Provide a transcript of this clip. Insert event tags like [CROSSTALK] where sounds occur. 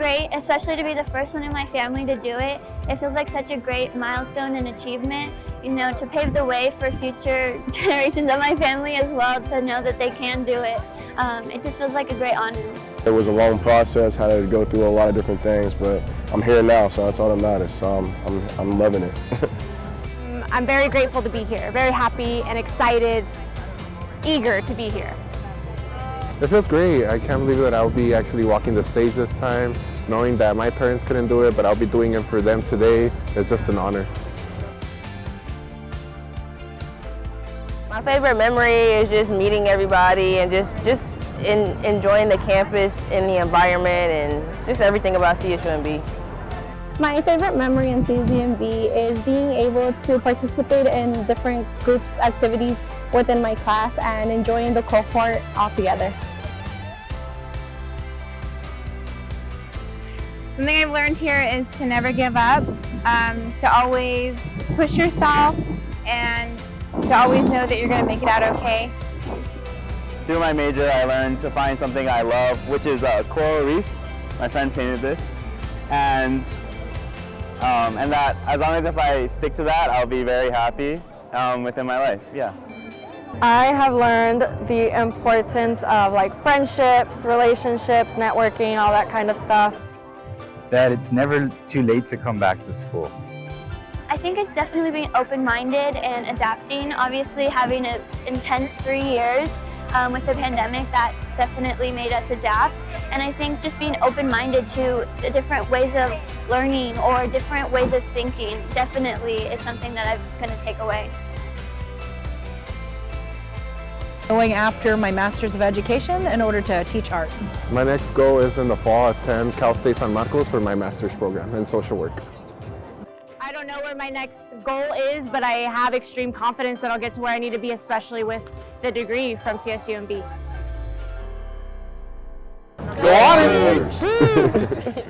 great, especially to be the first one in my family to do it. It feels like such a great milestone and achievement, you know, to pave the way for future [LAUGHS] generations of my family as well to know that they can do it. Um, it just feels like a great honor. It was a long process, had to go through a lot of different things, but I'm here now, so that's all that matters. So I'm, I'm, I'm loving it. [LAUGHS] I'm very grateful to be here, very happy and excited, eager to be here. It feels great. I can't believe that I'll be actually walking the stage this time, knowing that my parents couldn't do it, but I'll be doing it for them today. It's just an honor. My favorite memory is just meeting everybody and just, just in, enjoying the campus and the environment and just everything about CSUMB. My favorite memory in CSUMB is being able to participate in different groups activities within my class and enjoying the cohort all Something I've learned here is to never give up, um, to always push yourself and to always know that you're going to make it out okay. Through my major I learned to find something I love, which is uh, coral reefs. My friend painted this. And um, and that as long as if I stick to that, I'll be very happy um, within my life, yeah. I have learned the importance of like friendships, relationships, networking, all that kind of stuff. That it's never too late to come back to school. I think it's definitely being open-minded and adapting. Obviously having an intense three years um, with the pandemic, that definitely made us adapt. And I think just being open-minded to the different ways of learning or different ways of thinking definitely is something that I'm going to take away. Going after my Master's of Education in order to teach art. My next goal is in the fall attend Cal State San Marcos for my master's program in social work. I don't know where my next goal is, but I have extreme confidence that I'll get to where I need to be, especially with the degree from CSUMB. Go on! [LAUGHS] [LAUGHS]